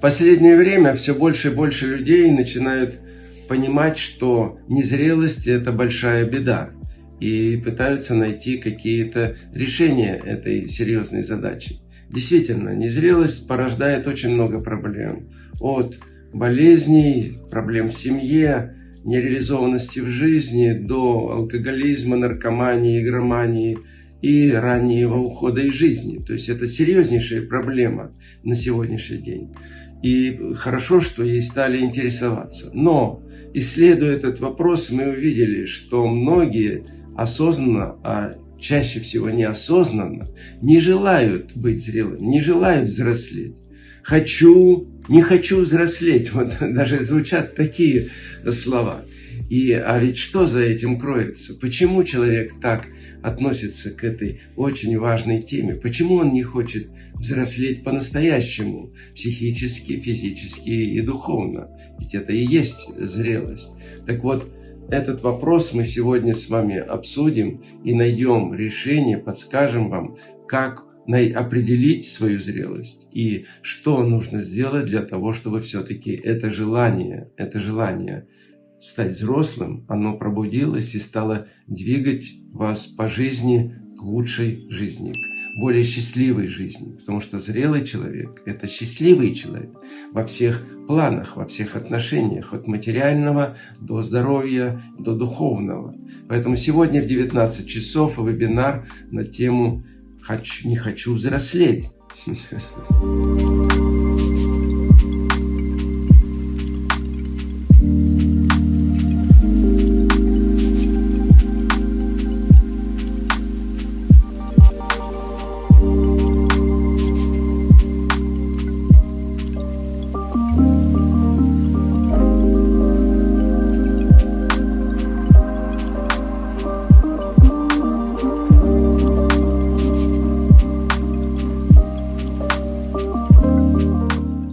Последнее время все больше и больше людей начинают понимать, что незрелость – это большая беда, и пытаются найти какие-то решения этой серьезной задачи. Действительно, незрелость порождает очень много проблем. От болезней, проблем в семье, нереализованности в жизни до алкоголизма, наркомании, игромании и раннего ухода из жизни. То есть это серьезнейшая проблема на сегодняшний день. И хорошо, что ей стали интересоваться. Но, исследуя этот вопрос, мы увидели, что многие осознанно, а чаще всего неосознанно, не желают быть зрелыми, не желают взрослеть. Хочу, не хочу взрослеть. Вот даже звучат такие слова. И, а ведь что за этим кроется? Почему человек так относится к этой очень важной теме? Почему он не хочет взрослеть по-настоящему, психически, физически и духовно? Ведь это и есть зрелость. Так вот, этот вопрос мы сегодня с вами обсудим и найдем решение, подскажем вам, как определить свою зрелость и что нужно сделать для того, чтобы все-таки это желание, это желание стать взрослым, оно пробудилось и стало двигать вас по жизни к лучшей жизни, к более счастливой жизни. Потому что зрелый человек – это счастливый человек во всех планах, во всех отношениях, от материального до здоровья, до духовного. Поэтому сегодня в 19 часов вебинар на тему хочу, не хочу взрослеть.